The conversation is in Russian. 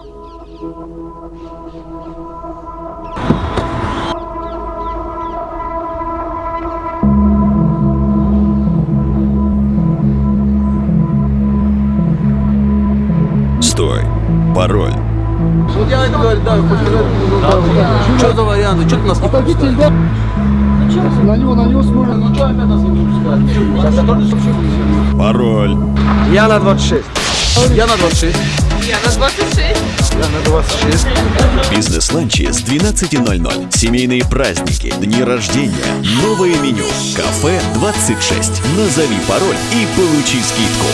Стой. Пароль. Вот я это говорю, да, Что за варианты? Что ты нас не пускаешь? На него, на него смотрим. Ну что опять нас не пускают? Пароль. Я на 26. Я на 26. Я на 26. Я на 26. Бизнес-ланчи с 12.00. Семейные праздники, дни рождения, новое меню. Кафе 26. Назови пароль и получи скидку.